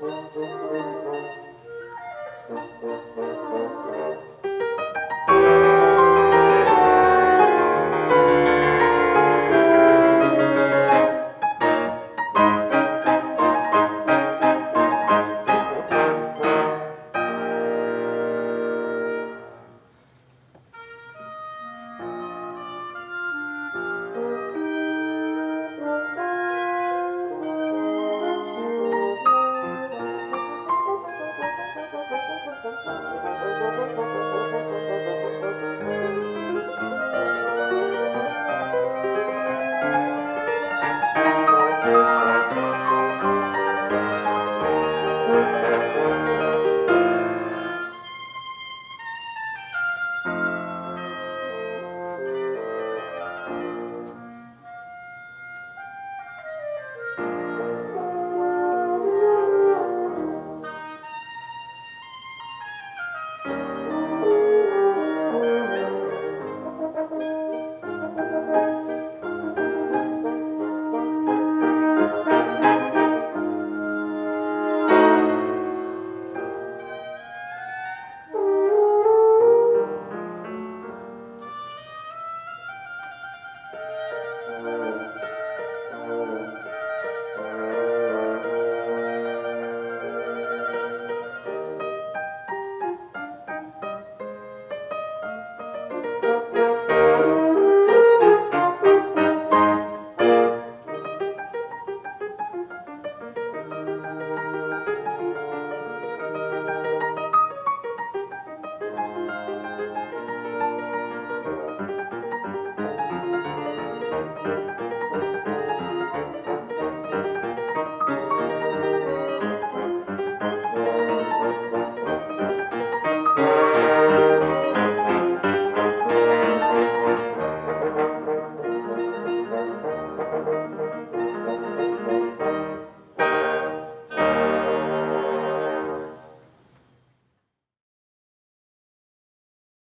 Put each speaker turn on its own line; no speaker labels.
Thank you. Música